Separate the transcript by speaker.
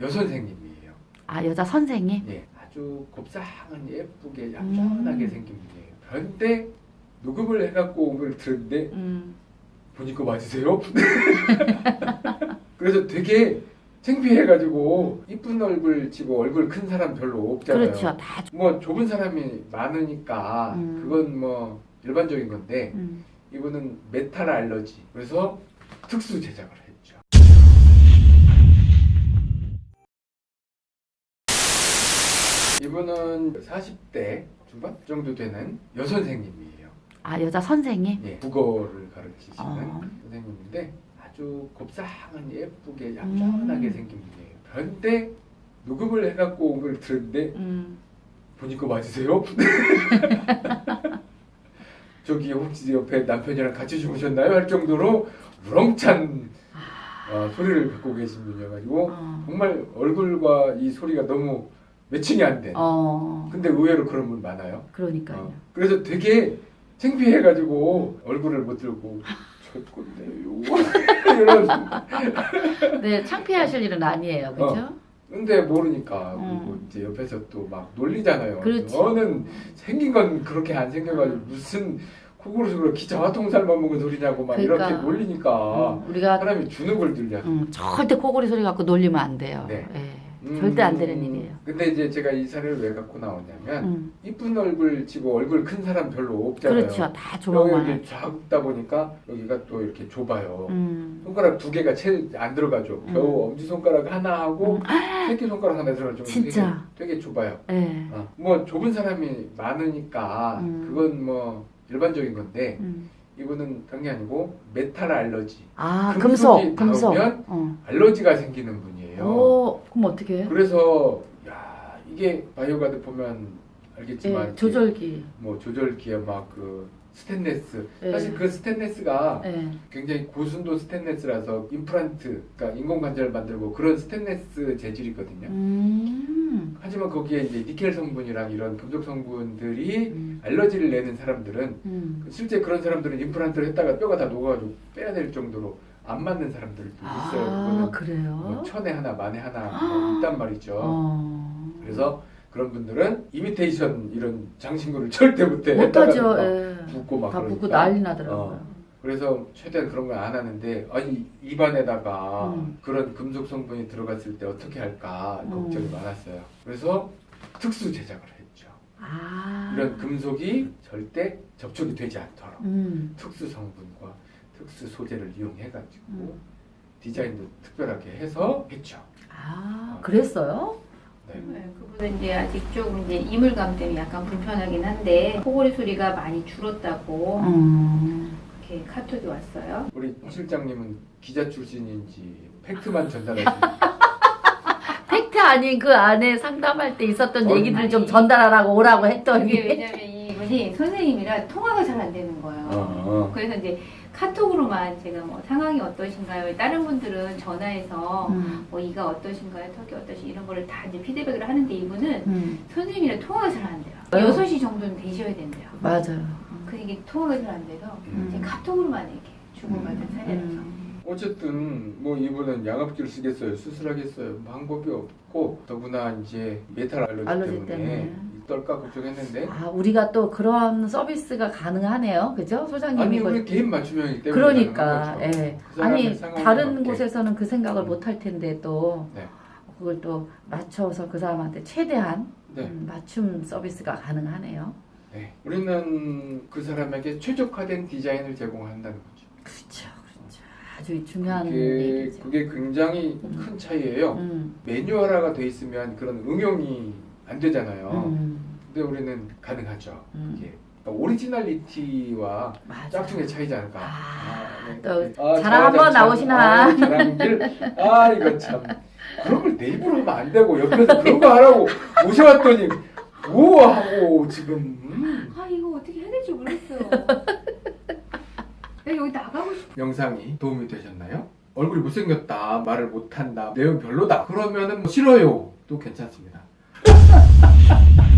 Speaker 1: 여선생님이에요.
Speaker 2: 아 여자 선생이?
Speaker 1: 예, 아주 곱상한 예쁘게 얌전하게
Speaker 2: 음.
Speaker 1: 생긴 분이에요. 그런데 녹음을 해갖고 온걸 들었는데
Speaker 2: 음.
Speaker 1: 보니까 맞으세요? 그래서 되게 창피해가지고 이쁜 얼굴 치고 얼굴 큰 사람 별로 없잖아요.
Speaker 2: 그렇죠. 다.
Speaker 1: 뭐 좁은 사람이 많으니까
Speaker 2: 음.
Speaker 1: 그건 뭐 일반적인 건데
Speaker 2: 음.
Speaker 1: 이분은 메탈 알러지 그래서 특수 제작을 했죠. 이분은 40대 중반 정도 되는 여선생님이에요.
Speaker 2: 아 여자 선생이?
Speaker 1: 예, 국어를 가르치시는
Speaker 2: 어.
Speaker 1: 선생님인데 아주 곱상한 예쁘게 얌전하게
Speaker 2: 음.
Speaker 1: 생긴 분이에요. 그런데 녹음을 해갖고 온 걸 들었는데
Speaker 2: 음.
Speaker 1: 보니까 맞으세요? 저기 혹시 옆에 남편이랑 같이 주무셨나요? 할 정도로 우렁찬 어, 소리를 갖고 계신 분이어가지고
Speaker 2: 어.
Speaker 1: 정말 얼굴과 이 소리가 너무 매칭이 안 돼.
Speaker 2: 어.
Speaker 1: 근데 의외로 그런 분 많아요.
Speaker 2: 그러니까요.
Speaker 1: 어, 그래서 되게 창피해가지고 얼굴을 못 들고 저 건데요. 이런.
Speaker 2: 네 창피하실 일은 아니에요, 그죠?
Speaker 1: 근데 모르니까
Speaker 2: 음.
Speaker 1: 그리고 이제 옆에서 또 막 놀리잖아요.
Speaker 2: 그렇지.
Speaker 1: 너는 생긴 건 그렇게 안 생겨가지고 무슨 코골이로 기차와 통살만 먹은 소리냐고 막
Speaker 2: 그러니까.
Speaker 1: 이렇게 놀리니까
Speaker 2: 음, 우리가
Speaker 1: 사람이 주눅 을 들려.
Speaker 2: 음, 절대 코골이 소리 갖고 놀리면 안 돼요.
Speaker 1: 네.
Speaker 2: 예.
Speaker 1: 음,
Speaker 2: 절대 안 되는 일이에요.
Speaker 1: 근데 이제 제가 이 사례를 왜 갖고 나오냐면
Speaker 2: 음.
Speaker 1: 이쁜 얼굴 치고 얼굴 큰 사람 별로 없잖아요.
Speaker 2: 그렇죠. 다
Speaker 1: 여기
Speaker 2: 조망만.
Speaker 1: 이렇게 작다 보니까 여기가 또 이렇게 좁아요.
Speaker 2: 음.
Speaker 1: 손가락 두 개가 채 안 들어가죠.
Speaker 2: 음.
Speaker 1: 겨우 엄지 손가락 하나 하고 새끼 손가락 하나 들어가죠.
Speaker 2: 진짜.
Speaker 1: 되게, 되게 좁아요.
Speaker 2: 예.
Speaker 1: 어, 뭐 좁은 사람이 많으니까
Speaker 2: 음.
Speaker 1: 그건 뭐 일반적인 건데
Speaker 2: 음.
Speaker 1: 이분은 그런 게 아니고 메탈 알러지
Speaker 2: 아
Speaker 1: 금속이
Speaker 2: 금속, 금속. 어.
Speaker 1: 알러지가 생기는 분이에요.
Speaker 2: 오, 그럼 어떻게? 해?
Speaker 1: 그래서 야 이게 바이오가드 보면 알겠지만
Speaker 2: 예, 조절기.
Speaker 1: 뭐 조절기에 막 그 스테인레스
Speaker 2: 예.
Speaker 1: 사실 그 스테인레스가
Speaker 2: 예.
Speaker 1: 굉장히 고순도 스테인레스라서 임플란트 그러니까 인공관절 만들고 그런 스테인레스 재질이거든요.
Speaker 2: 음.
Speaker 1: 하지만 거기에 이제 니켈 성분이랑 이런 금속 성분들이
Speaker 2: 음.
Speaker 1: 알러지를 내는 사람들은
Speaker 2: 음.
Speaker 1: 실제 그런 사람들은 임플란트를 했다가 뼈가 다 녹아가지고 빼야 될 정도로 안 맞는 사람들도 있어요.
Speaker 2: 아, 그래요?
Speaker 1: 뭐 천에 하나 만에 하나 뭐 있단 말이죠.
Speaker 2: 어.
Speaker 1: 그래서 그런 분들은 이미테이션 이런 장신구를 절대 못해.
Speaker 2: 못하죠.
Speaker 1: 막
Speaker 2: 예.
Speaker 1: 붓고
Speaker 2: 막다
Speaker 1: 그러니까.
Speaker 2: 붓고 난리 나더라고요.
Speaker 1: 어. 그래서 최대한 그런 걸 안 하는데 아니 입안에다가
Speaker 2: 음.
Speaker 1: 그런 금속 성분이 들어갔을 때 어떻게 할까 걱정이
Speaker 2: 음.
Speaker 1: 많았어요. 그래서 특수 제작을 했죠.
Speaker 2: 아.
Speaker 1: 이런 금속이 절대 접촉이 되지 않도록
Speaker 2: 음.
Speaker 1: 특수 성분과 특수 소재를 이용해가지고
Speaker 2: 음.
Speaker 1: 디자인도 특별하게 해서 했죠.
Speaker 2: 아, 그랬어요?
Speaker 1: 네.
Speaker 3: 네, 그분은 이제 아직 조금 이제 이물감 때문에 약간 불편하긴 한데 코골이 소리가 많이 줄었다고
Speaker 2: 음.
Speaker 3: 이렇게 카톡이 왔어요.
Speaker 1: 우리 실장님은 기자 출신인지 팩트만 전달하시는
Speaker 2: 팩트 아닌 그 안에 상담할 때 있었던
Speaker 1: 어,
Speaker 2: 얘기들을 좀
Speaker 3: 아니.
Speaker 2: 전달하라고 오라고
Speaker 3: 이게
Speaker 2: 했더니
Speaker 3: 왜냐면 이분이 선생님이라 통화가 잘 안 되는 거예요.
Speaker 1: 어.
Speaker 3: 그래서 이제 카톡으로만 제가 뭐 상황이 어떠신가요? 다른 분들은 전화해서
Speaker 2: 음.
Speaker 3: 뭐 이가 어떠신가요? 턱이 어떠신 이런 거를 다 이제 피드백을 하는데 이분은
Speaker 2: 음.
Speaker 3: 선생님이랑 통화가 잘 안 돼요.
Speaker 2: 왜요?
Speaker 3: 6시 정도는 되셔야 된대요.
Speaker 2: 맞아요.
Speaker 3: 그 이게 통화가 잘 안 돼서
Speaker 1: 음.
Speaker 3: 카톡으로만 이렇게 주고받은 사례라서.
Speaker 2: 음.
Speaker 1: 어쨌든 뭐 이분은 양압기를 쓰겠어요, 수술하겠어요, 방법이 없고 더구나 이제 메탈 알러지,
Speaker 2: 알러지
Speaker 1: 때문에,
Speaker 2: 때문에.
Speaker 1: 떨까 걱정했는데
Speaker 2: 아, 우리가 또 그런 서비스가 가능하네요. 그죠? 소장님이
Speaker 1: 아니
Speaker 2: 이걸
Speaker 1: 우리 개인 맞춤형이기 때문에
Speaker 2: 그러니까. 예.
Speaker 1: 그
Speaker 2: 아니 다른
Speaker 1: 맞게.
Speaker 2: 곳에서는 그 생각을 못할 텐데 또
Speaker 1: 네.
Speaker 2: 그걸 또 맞춰서 그 사람한테 최대한
Speaker 1: 네.
Speaker 2: 음, 맞춤 서비스가 가능하네요.
Speaker 1: 네. 우리는 그 사람에게 최적화된 디자인을 제공한다는
Speaker 2: 거죠. 그렇죠. 아주 중요한
Speaker 1: 그게,
Speaker 2: 얘기죠.
Speaker 1: 그게 굉장히
Speaker 2: 음.
Speaker 1: 큰 차이예요.
Speaker 2: 음,
Speaker 1: 매뉴얼화가 돼 있으면 그런 응용이 안 되잖아요.
Speaker 2: 음,
Speaker 1: 근데 우리는 가능하죠.
Speaker 2: 음.
Speaker 1: 이게 그러니까 오리지널리티와
Speaker 2: 맞아.
Speaker 1: 짝퉁의 차이지 않을까.
Speaker 2: 아,
Speaker 1: 네.
Speaker 2: 또
Speaker 1: 아,
Speaker 2: 자랑 한번
Speaker 1: 참,
Speaker 2: 나오시나?
Speaker 1: 아, 자랑질. 아 이거 참 그런 걸 내 입으로 하면 안 되고 옆에서 그런 거 하라고 모셔왔더니 오 하고 지금 음.
Speaker 3: 아 이거 어떻게 해야 될지 모르겠어요. 내가 여기 나가고 싶어.
Speaker 1: 영상이 도움이 되셨나요? 얼굴이 못생겼다 말을 못한다 내용 별로다 그러면은 뭐 싫어요 또 괜찮습니다